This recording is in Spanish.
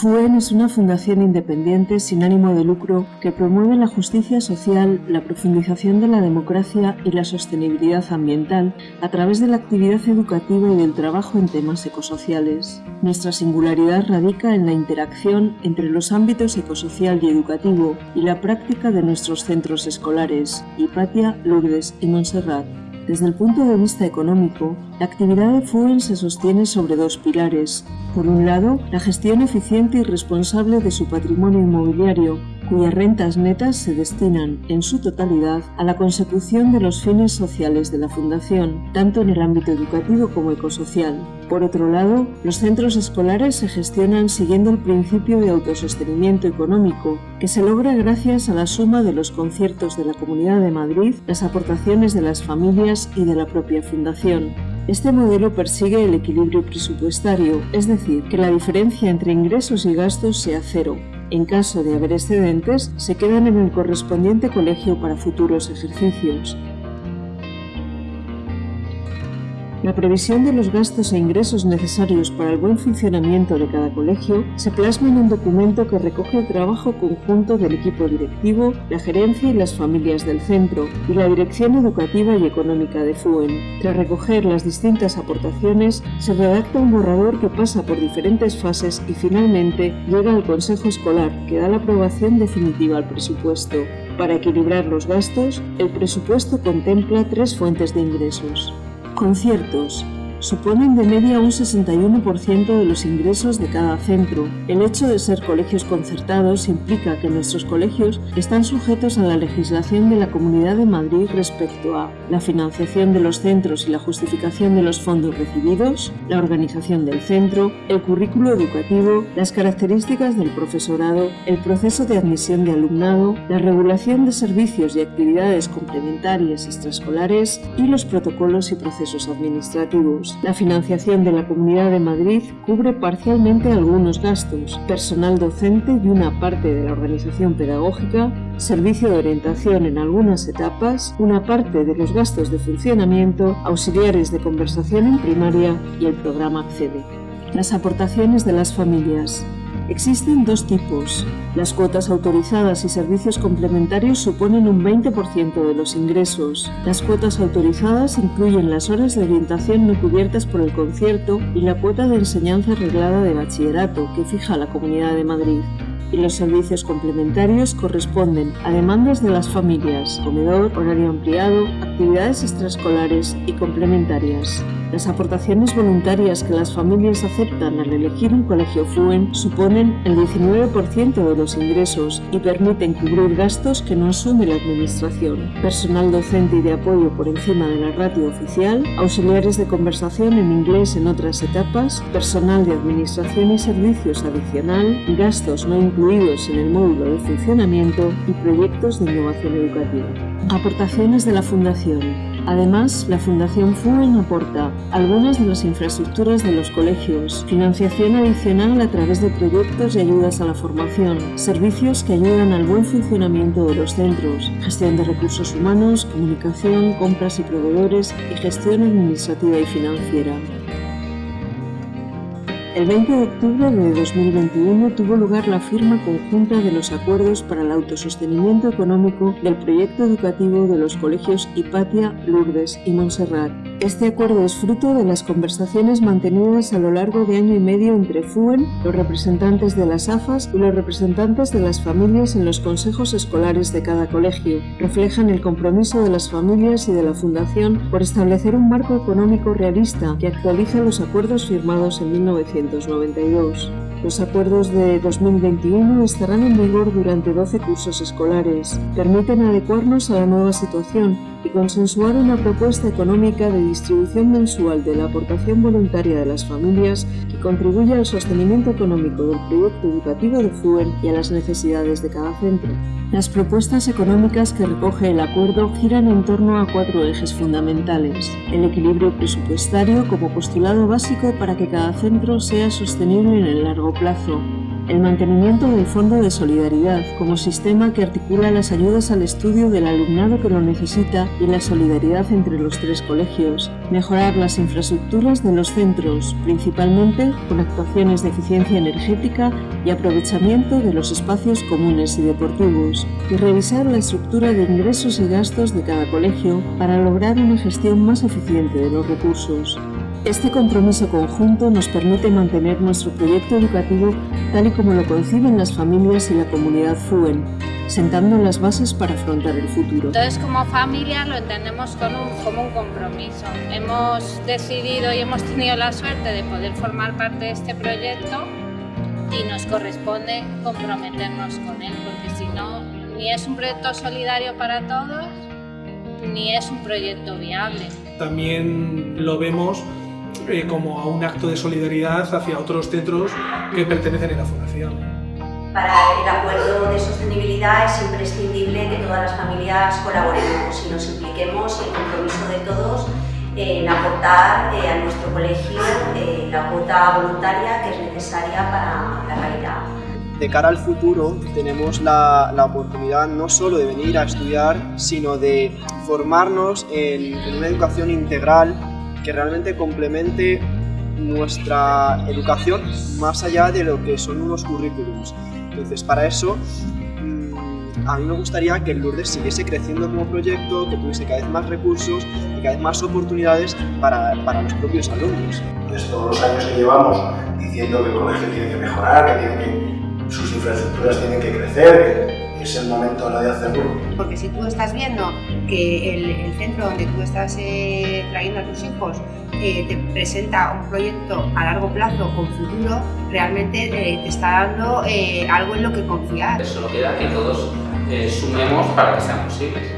FUEN es una fundación independiente sin ánimo de lucro que promueve la justicia social, la profundización de la democracia y la sostenibilidad ambiental a través de la actividad educativa y del trabajo en temas ecosociales. Nuestra singularidad radica en la interacción entre los ámbitos ecosocial y educativo y la práctica de nuestros centros escolares, Hipatia, Lourdes y Montserrat. Desde el punto de vista económico, la actividad de FUEN se sostiene sobre dos pilares. Por un lado, la gestión eficiente y responsable de su patrimonio inmobiliario, cuyas rentas netas se destinan, en su totalidad, a la consecución de los fines sociales de la Fundación, tanto en el ámbito educativo como ecosocial. Por otro lado, los centros escolares se gestionan siguiendo el principio de autosostenimiento económico, que se logra gracias a la suma de los conciertos de la Comunidad de Madrid, las aportaciones de las familias y de la propia Fundación. Este modelo persigue el equilibrio presupuestario, es decir, que la diferencia entre ingresos y gastos sea cero, en caso de haber excedentes, se quedan en el correspondiente colegio para futuros ejercicios. La previsión de los gastos e ingresos necesarios para el buen funcionamiento de cada colegio se plasma en un documento que recoge el trabajo conjunto del equipo directivo, la gerencia y las familias del centro, y la dirección educativa y económica de FUEN. Tras recoger las distintas aportaciones, se redacta un borrador que pasa por diferentes fases y finalmente llega al Consejo Escolar, que da la aprobación definitiva al presupuesto. Para equilibrar los gastos, el presupuesto contempla tres fuentes de ingresos. Conciertos. Suponen de media un 61% de los ingresos de cada centro. El hecho de ser colegios concertados implica que nuestros colegios están sujetos a la legislación de la Comunidad de Madrid respecto a la financiación de los centros y la justificación de los fondos recibidos, la organización del centro, el currículo educativo, las características del profesorado, el proceso de admisión de alumnado, la regulación de servicios y actividades complementarias extraescolares y los protocolos y procesos administrativos. La financiación de la Comunidad de Madrid cubre parcialmente algunos gastos, personal docente y una parte de la organización pedagógica, servicio de orientación en algunas etapas, una parte de los gastos de funcionamiento, auxiliares de conversación en primaria y el programa Accede. Las aportaciones de las familias. Existen dos tipos. Las cuotas autorizadas y servicios complementarios suponen un 20% de los ingresos. Las cuotas autorizadas incluyen las horas de orientación no cubiertas por el concierto y la cuota de enseñanza arreglada de bachillerato que fija la Comunidad de Madrid y los servicios complementarios corresponden a demandas de las familias, comedor, horario ampliado, actividades extraescolares y complementarias. Las aportaciones voluntarias que las familias aceptan al elegir un colegio FUEN suponen el 19% de los ingresos y permiten cubrir gastos que no asume la Administración. Personal docente y de apoyo por encima de la ratio oficial, auxiliares de conversación en inglés en otras etapas, personal de administración y servicios adicional, gastos no incluidos en el módulo de funcionamiento y proyectos de innovación educativa. Aportaciones de la Fundación. Además, la Fundación FUEN aporta algunas de las infraestructuras de los colegios, financiación adicional a través de proyectos y ayudas a la formación, servicios que ayudan al buen funcionamiento de los centros, gestión de recursos humanos, comunicación, compras y proveedores y gestión administrativa y financiera. El 20 de octubre de 2021 tuvo lugar la firma conjunta de los acuerdos para el autosostenimiento económico del proyecto educativo de los colegios Hipatia, Lourdes y Montserrat. Este acuerdo es fruto de las conversaciones mantenidas a lo largo de año y medio entre FUEN, los representantes de las AFAS y los representantes de las familias en los consejos escolares de cada colegio. Reflejan el compromiso de las familias y de la Fundación por establecer un marco económico realista que actualiza los acuerdos firmados en 1900. Los acuerdos de 2021 estarán en vigor durante 12 cursos escolares. Permiten adecuarnos a la nueva situación y consensuar una propuesta económica de distribución mensual de la aportación voluntaria de las familias que contribuya al sostenimiento económico del proyecto educativo de FUEN y a las necesidades de cada centro. Las propuestas económicas que recoge el acuerdo giran en torno a cuatro ejes fundamentales. El equilibrio presupuestario como postulado básico para que cada centro sea sostenible en el largo plazo. el mantenimiento del Fondo de Solidaridad como sistema que articula las ayudas al estudio del alumnado que lo necesita y la solidaridad entre los tres colegios, mejorar las infraestructuras de los centros, principalmente con actuaciones de eficiencia energética y aprovechamiento de los espacios comunes y deportivos, y revisar la estructura de ingresos y gastos de cada colegio para lograr una gestión más eficiente de los recursos. Este compromiso conjunto nos permite mantener nuestro proyecto educativo tal y como lo conciben las familias y la comunidad FUEN, sentando las bases para afrontar el futuro. Entonces, como familia lo entendemos como un, como un compromiso. Hemos decidido y hemos tenido la suerte de poder formar parte de este proyecto y nos corresponde comprometernos con él, porque si no, ni es un proyecto solidario para todos, ni es un proyecto viable. También lo vemos eh, como a un acto de solidaridad hacia otros centros que pertenecen a la Fundación. Para el acuerdo de sostenibilidad es imprescindible que todas las familias colaboremos y nos impliquemos y el compromiso de todos en aportar eh, a nuestro colegio eh, la cuota voluntaria que es necesaria para la calidad. De cara al futuro tenemos la, la, oportunidad no solo de venir a estudiar, sino de formarnos en, en una educación integral que realmente complemente nuestra educación más allá de lo que son unos currículums. Entonces, para eso, mmm, a mí me gustaría que el Lourdes siguiese creciendo como proyecto, que tuviese cada vez más recursos y cada vez más oportunidades para, para los propios alumnos. Entonces, todos los años que llevamos diciendo que el colegio tiene que mejorar, que, tiene sus infraestructuras tienen que crecer, es el momento ahora de hacerlo. Porque si tú estás viendo que el, el centro donde tú estás eh, trayendo a tus hijos eh, te presenta un proyecto a largo plazo con futuro, realmente eh, te está dando eh, algo en lo que confiar. Solo queda que todos sumemos para que sean posibles.